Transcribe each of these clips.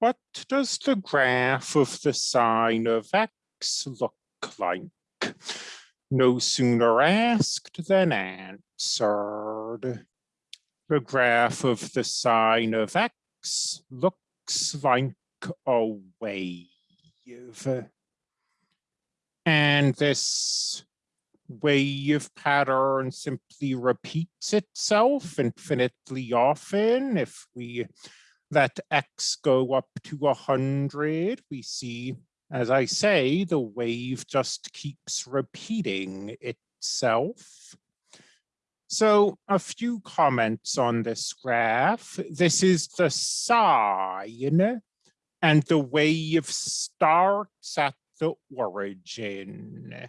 What does the graph of the sine of x look like? No sooner asked than answered. The graph of the sine of x looks like a wave. And this wave pattern simply repeats itself infinitely often. If we let x go up to 100, we see, as I say, the wave just keeps repeating itself. So a few comments on this graph. This is the sine, and the wave starts at the origin.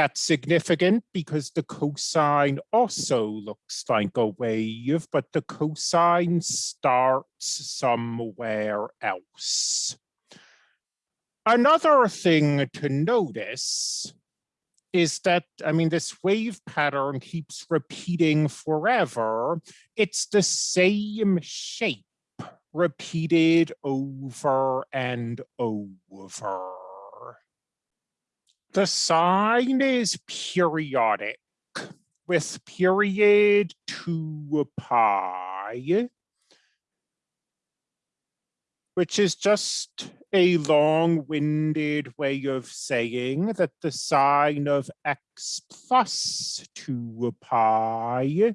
That's significant because the cosine also looks like a wave, but the cosine starts somewhere else. Another thing to notice is that, I mean, this wave pattern keeps repeating forever. It's the same shape repeated over and over. The sine is periodic with period 2 pi, which is just a long-winded way of saying that the sine of x plus 2 pi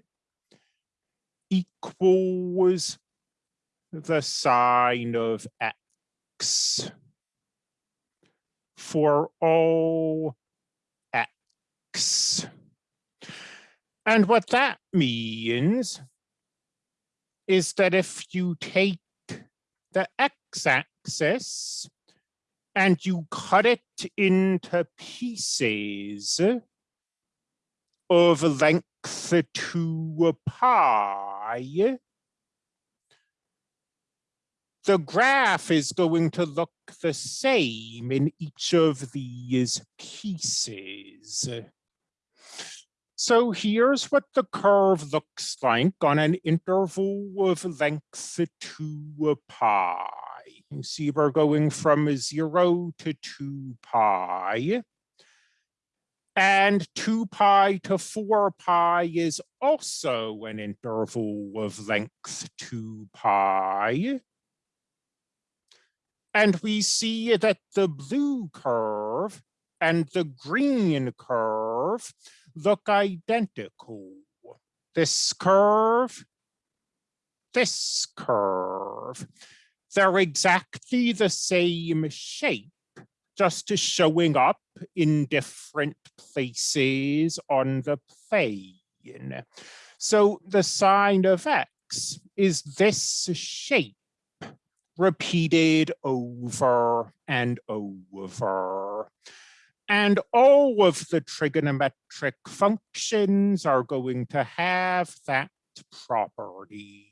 equals the sine of x for all x. And what that means is that if you take the x-axis and you cut it into pieces of length 2 pi, the graph is going to look the same in each of these pieces. So here's what the curve looks like on an interval of length 2 pi. You see we're going from 0 to 2 pi. And 2 pi to 4 pi is also an interval of length 2 pi. And we see that the blue curve and the green curve look identical. This curve, this curve, they're exactly the same shape, just showing up in different places on the plane. So the sine of x is this shape repeated over and over. And all of the trigonometric functions are going to have that property.